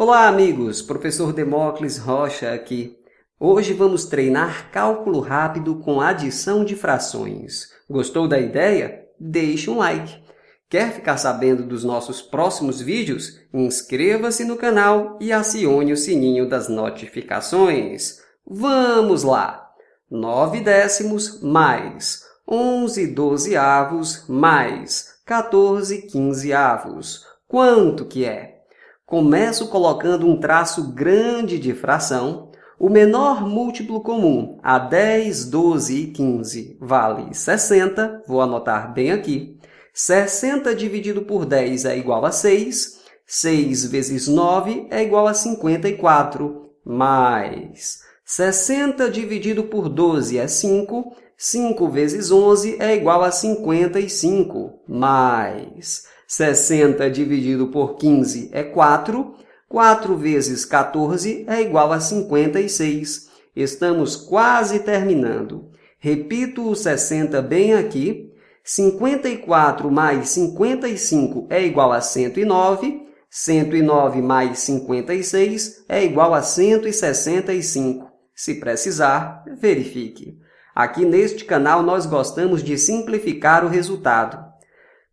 Olá, amigos! Professor Demócles Rocha aqui. Hoje vamos treinar cálculo rápido com adição de frações. Gostou da ideia? Deixe um like. Quer ficar sabendo dos nossos próximos vídeos? Inscreva-se no canal e acione o sininho das notificações. Vamos lá! 9 décimos mais 11 dozeavos mais 14 quinzeavos. Quanto que é? Começo colocando um traço grande de fração. O menor múltiplo comum a 10, 12 e 15 vale 60. Vou anotar bem aqui. 60 dividido por 10 é igual a 6. 6 vezes 9 é igual a 54. Mais 60 dividido por 12 é 5. 5 vezes 11 é igual a 55. Mais 60 dividido por 15 é 4. 4 vezes 14 é igual a 56. Estamos quase terminando. Repito o 60 bem aqui. 54 mais 55 é igual a 109. 109 mais 56 é igual a 165. Se precisar, verifique. Aqui neste canal, nós gostamos de simplificar o resultado.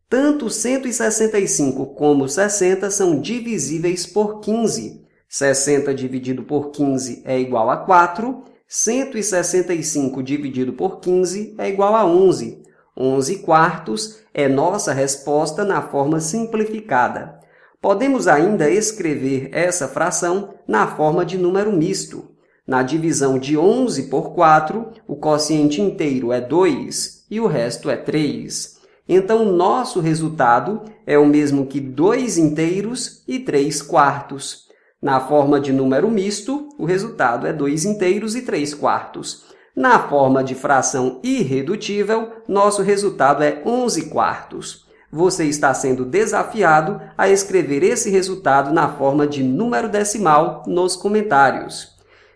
Tanto 165 como 60 são divisíveis por 15. 60 dividido por 15 é igual a 4. 165 dividido por 15 é igual a 11. 11 quartos é nossa resposta na forma simplificada. Podemos ainda escrever essa fração na forma de número misto. Na divisão de 11 por 4, o quociente inteiro é 2 e o resto é 3. Então, nosso resultado é o mesmo que 2 inteiros e 3 quartos. Na forma de número misto, o resultado é 2 inteiros e 3 quartos. Na forma de fração irredutível, nosso resultado é 11 quartos. Você está sendo desafiado a escrever esse resultado na forma de número decimal nos comentários.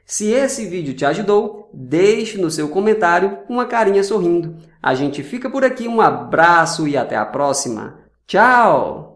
Se esse vídeo te ajudou, deixe no seu comentário uma carinha sorrindo. A gente fica por aqui, um abraço e até a próxima. Tchau!